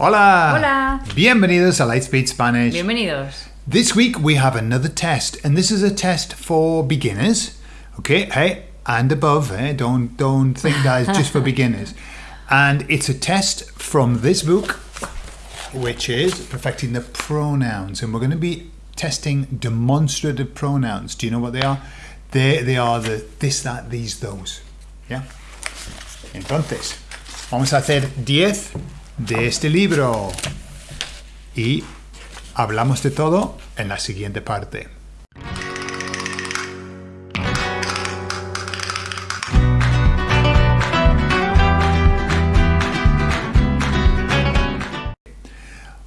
Hola! Hola. Bienvenidos a Lightspeed Spanish. Bienvenidos. This week we have another test, and this is a test for beginners. Okay, hey, and above, eh? Don't don't think that is just for beginners. And it's a test from this book, which is perfecting the pronouns, and we're going to be testing demonstrative pronouns. Do you know what they are? They they are the this, that, these, those. Yeah. Entonces, vamos a hacer 10 de este libro y hablamos de todo en la siguiente parte.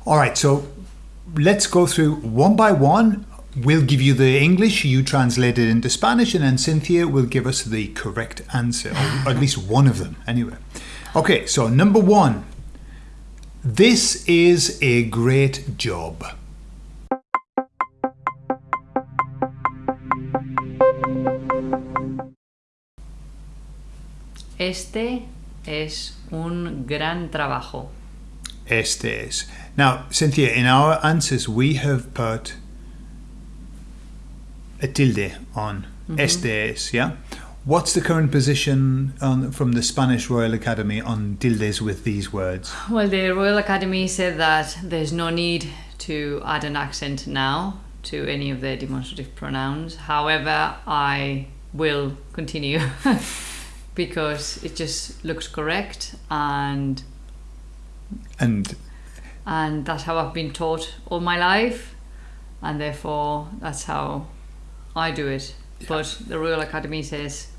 All right, so let's go through one by one. We'll give you the English, you translate it into Spanish, and then Cynthia will give us the correct answer, or at least one of them, anyway. Okay, so number one. This is a great job. Este es un gran trabajo. Este es. Now, Cynthia, in our answers, we have put a tilde on mm-hmm. este es, yeah? What's the current position on, from the Spanish Royal Academy on tildes with these words? Well, the Royal Academy said that there's no need to add an accent now to any of the demonstrative pronouns. However, I will continue because it just looks correct and And and that's how I've been taught all my life and therefore that's how I do it. But the Royal Academy says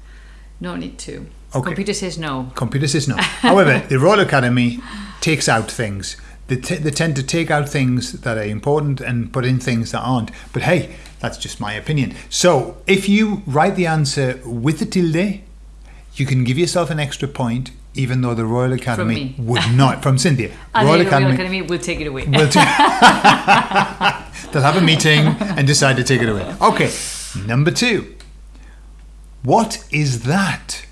no need to. Okay. Computer says no. computer says no. However, the Royal Academy takes out things. They, t- they tend to take out things that are important and put in things that aren't. But hey, that's just my opinion. So if you write the answer with the tilde, you can give yourself an extra point, even though the Royal Academy would not. From Cynthia. Royal the Royal Academy Academy will take it away. will ta- They'll have a meeting and decide to take it away. Okay, number two. What is that?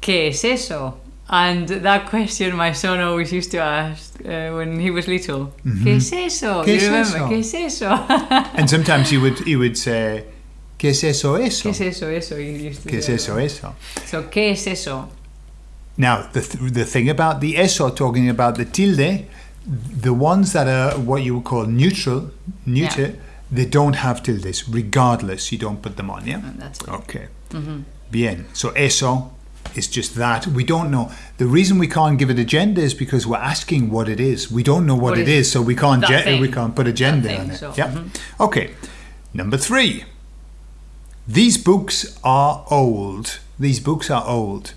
¿Qué es eso? And that question my son always used to ask uh, when he was little. ¿Qué es eso? ¿Qué you es remember? eso? ¿Qué es eso? And sometimes he would you would say, ¿Qué es eso eso? ¿Qué es eso? Eso. You used to ¿Qué es eso eso? So, ¿qué es eso? Now, the, th- the thing about the eso, talking about the tilde, the ones that are what you would call neutral, neuter, Yeah. they don't have tildes, regardless, you don't put them on, yeah? And that's it. Okay. Bien. So eso is just that. We don't know. The reason we can't give it a gender is because we're asking what it is. We don't know what, What it is is, so we can't ge- we can't put a gender thing, on it. so, yeah. mhm. Okay. Number three. These books are old. These books are old.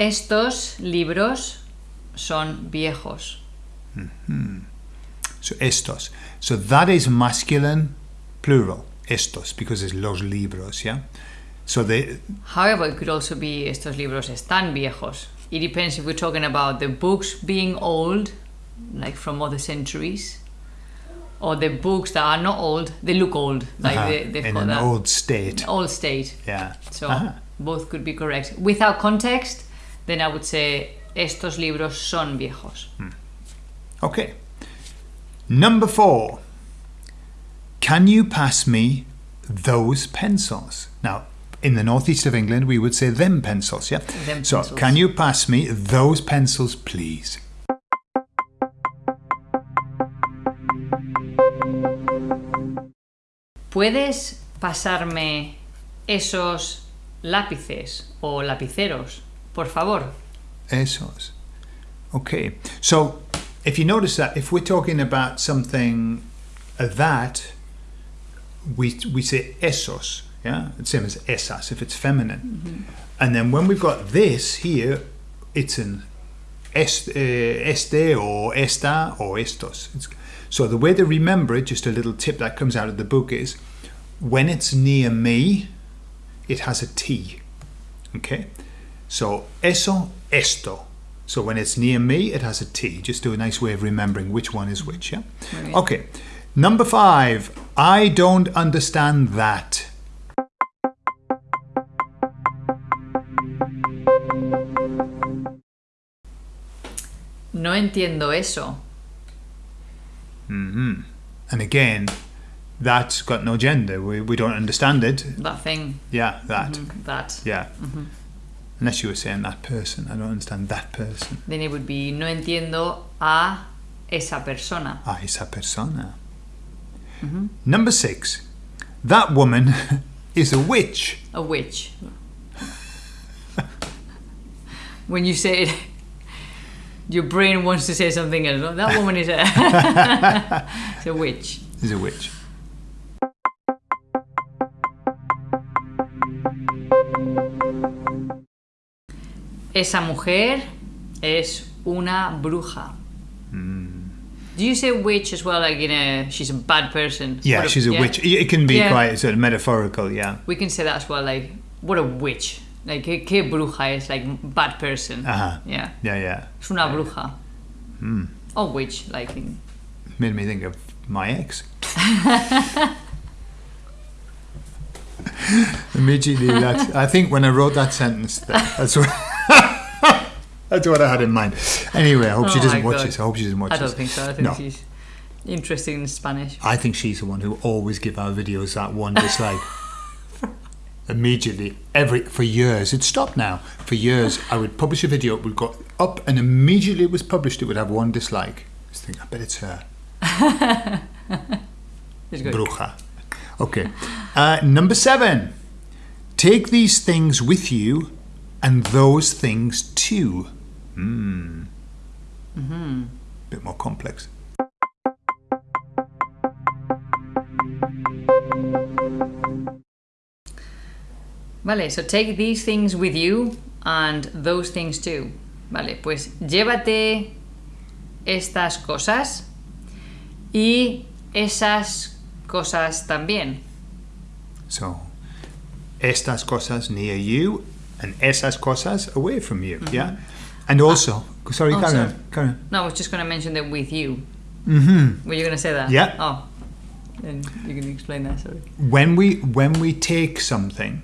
Estos libros son viejos. So estos. So that is masculine plural. Estos because it's los libros, yeah. So they However, it could also be estos libros están viejos. It depends if we're talking about the books being old, like from other centuries, or the books that are not old, they look old, like uh, they, they've in got an old state. old state. Yeah. So Ah. both could be correct. Without context, then I would say estos libros son viejos. Okay. Number four. Can you pass me those pencils? Now, in the northeast of England, we would say them pencils, yeah? Them so, pencils. can you pass me those pencils, please? ¿Puedes pasarme esos lápices o lapiceros, por favor? Esos. Okay. So, if you notice that, if we're talking about something that, we, we say esos, yeah? It's same as esas if it's feminine. And then when we've got this here, it's an uh, este or esta or estos. It's, so the way to remember it, just a little tip that comes out of the book is when it's near me, it has a T. Okay? So eso, esto. So when it's near me, it has a T. Just do a nice way of remembering which one is which, yeah? Bien. Okay. Number five, I don't understand that. No entiendo eso. Mm-hmm. And again, that's got no gender. We, we don't understand it. That thing. Yeah, that. Mm-hmm. That. Yeah. Mm-hmm. Unless you were saying that person. I don't understand that person. Then it would be no entiendo a esa persona. A esa persona. Mm-hmm. Number six, that woman is a witch. A witch. when you say it, your brain wants to say something else. "Oh, That woman is a, a witch. Is a witch. Esa mujer es una bruja. Do you say witch as well, like in a she's a bad person? Yeah, What she's a yeah? witch. It can be Yeah. quite sort of metaphorical, yeah. We can say that as well, like what a witch. Like que, que bruja is like bad person. Uh-huh. Yeah, Yeah, yeah. es una bruja. Or witch, like in Made me think of my ex. Immediately, that I think when I wrote that sentence, that, that's what that's what I had in mind. Anyway, I hope she Oh doesn't watch God. this. I hope she doesn't watch this. I don't this. think so. I think No. she's interested in Spanish. I think she's the one who always give our videos that one dislike. immediately, every for years. It stopped now. For years, I would publish a video, it would go up, and immediately it was published, it would have one dislike. I think, I bet it's her. It's. Bruja. Okay. Uh, number seven. Take these things with you, and those things too. Hmm. Mm-hmm. Bit more complex. Vale, so take these things with you and those things too. Vale, pues llévate estas cosas y esas cosas también. So, estas cosas near you and esas cosas away from you. Yeah. And also, sorry, Oh, carry sorry. on. Carry on. No, I was just going to mention that with you. Mm-hmm. Were you going to say that? Yeah. Oh, then you can explain that. Sorry. When we when we take something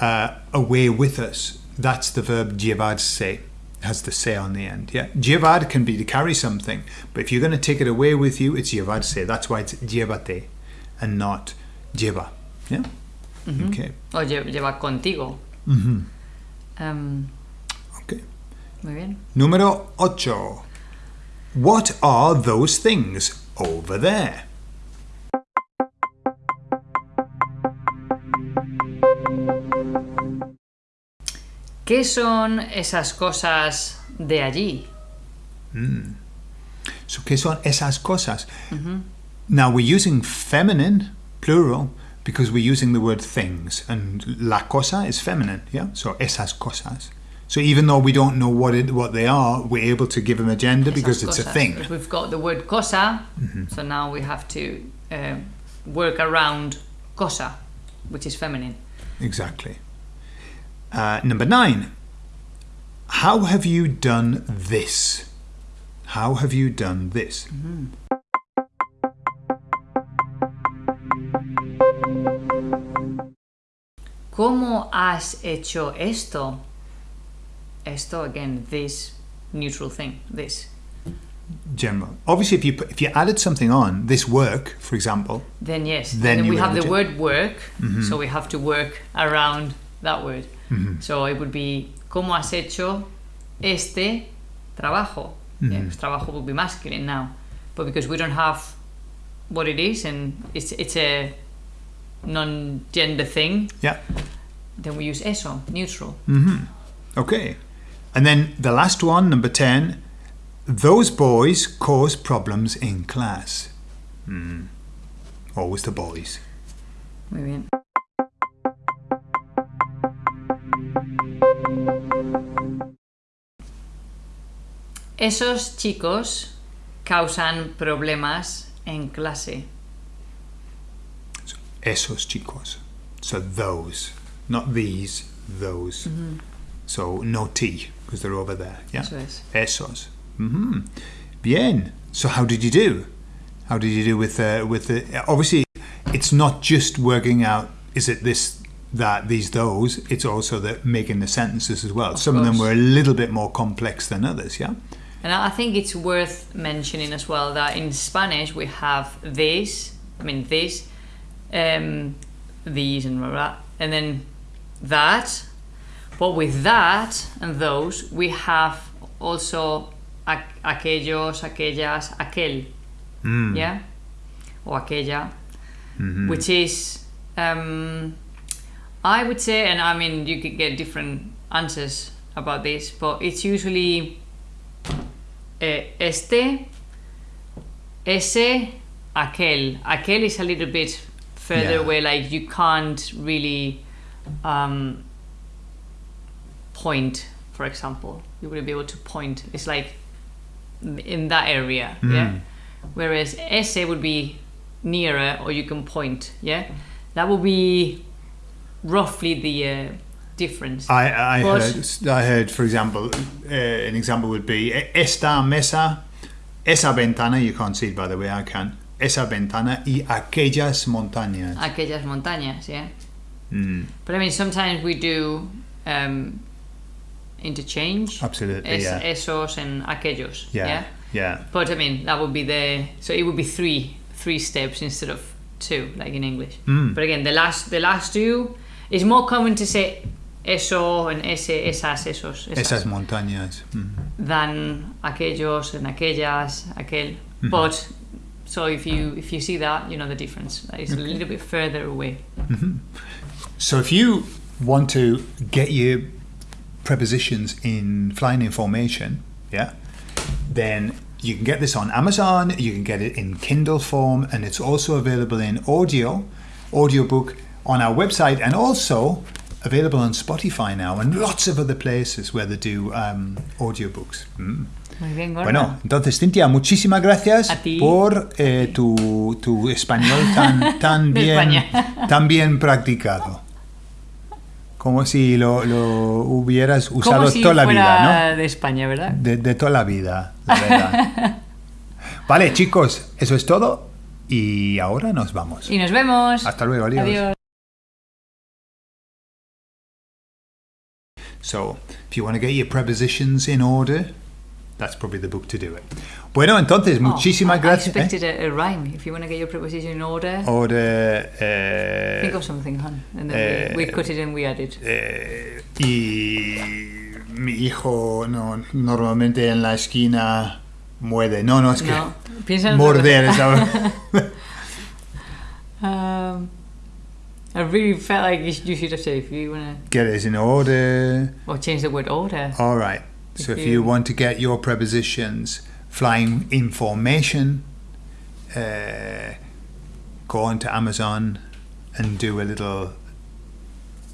uh, away with us, that's the verb llevarse. Has the se on the end. Yeah. Llevar can be to carry something, but if you're going to take it away with you, it's llevarse. That's why it's llévate and not lleva. Yeah. Okay. O lle- lleva contigo. Mm-hmm. Um, Okay. muy bien. Número ocho. What are those things over there? ¿Qué son esas cosas de allí? So, ¿qué son esas cosas? Now, we're using feminine, plural, because we're using the word things, and la cosa is feminine, yeah? So, esas cosas. So, even though we don't know what it, what they are, we're able to give them a gender because Esas it's a thing. Because We've got the word cosa, so now we have to uh, work around cosa, which is feminine. Exactly. Uh, number nine. How have you done this? How have you done this? ¿Cómo has hecho esto? Esto, again, this neutral thing, this. General. Obviously, if you put, if you added something on this work, for example, Then yes. Then you we have the a word work, mm-hmm. so we have to work around that word. Mm-hmm. So it would be ¿Cómo has hecho este trabajo? Mm-hmm. Yeah, 'cause trabajo would be masculine now, but because we don't have what it is and it's it's a non-gender thing, yeah, then we use eso, neutral. okay. And then the last one, number ten. Those boys cause problems in class. Hmm. Always the boys. Muy bien. Esos chicos causan problemas en clase. Esos chicos. So those, not these, those. So no T. because they're over there. Yeah. Eso es. Esos. hmm Bien. So how did you do? How did you do with uh, with the? Obviously, it's not just working out. Is it this, that, these, those? It's also the making the sentences as well. Some of them were a little bit more complex than others. Yeah. And I think it's worth mentioning as well that in Spanish we have this, I mean this, um, these and blah, and then that. But with that and those, we have also aqu- aquellos, aquellas, aquel, Mm. yeah, or aquella, Mhm. which is, um, I would say, and I mean you could get different answers about this, but it's usually eh, este, ese, aquel. Aquel is a little bit further Yeah. away, like you can't really um, point, for example. You wouldn't be able to point. It's like in that area, yeah. Mm. Whereas ese would be nearer, or you can point, yeah. That would be roughly the uh, difference. I, I heard, I heard, for example, uh, an example would be "E- esta mesa, esa ventana. You can't see it, by the way. I can. Esa ventana y aquellas montañas. Aquellas montañas, yeah. Mm, But I mean, sometimes we do um, interchange. absolutely. Es, yeah. Esos and aquellos. yeah. yeah. Yeah. But I mean, that would be the so it would be three three steps instead of two, like in English. Mm. But again, the last the last two is more common to say eso and ese, esas, esos, esas, Esas montañas. Mm. than aquellos and aquellas, aquel. Mhm. But so if you if you see that, you know the difference. That is a little bit further away. So if you want to get your prepositions in flying information, yeah, then you can get this on Amazon, you can get it in Kindle form, and it's also available in audio, audiobook on our website, and also available on Spotify now, and lots of other places where they do um, audiobooks. Mm. Muy bien, Gorka. Bueno, entonces Cintia, muchísimas gracias por eh, tu, tu español tan, tan, bien, tan bien practicado. Como si lo, lo hubieras usado Como si toda la vida, de España, ¿verdad? ¿no? De, de toda la vida, la verdad. vale, chicos, eso es todo. Y ahora nos vamos. Y nos vemos. Hasta luego, adiós. Adiós. So, if you want to get your prepositions in order, that's probably the book to do it. Bueno, entonces, muchísimas Oh, gracias. I ¿eh? expected a, a rhyme. If you want to get your preposition in order, Order. eh, think of something, hon. And then eh, we, we cut it and we add it. Eh, y mi hijo no, normalmente en la esquina muerde. No, no, es que No, piensa morder, ¿sabes? Um, I really felt like you, should have said if you want to... Get it in order. or change the word order. All right. So If you want to get your prepositions flying in formation, uh, go on to Amazon and do a little.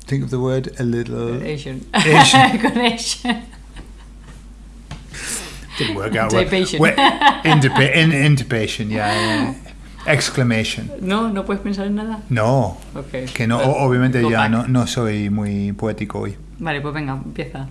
Think of the word a little. Asian. Asian. Connection. Didn't work out. Intubation. Well, Intuba- in, intubation, yeah. Exclamation. No, no puedes pensar en nada. No, Okay. que no, Well, obviamente ya no, no soy muy poético hoy. Vale, pues venga, empieza.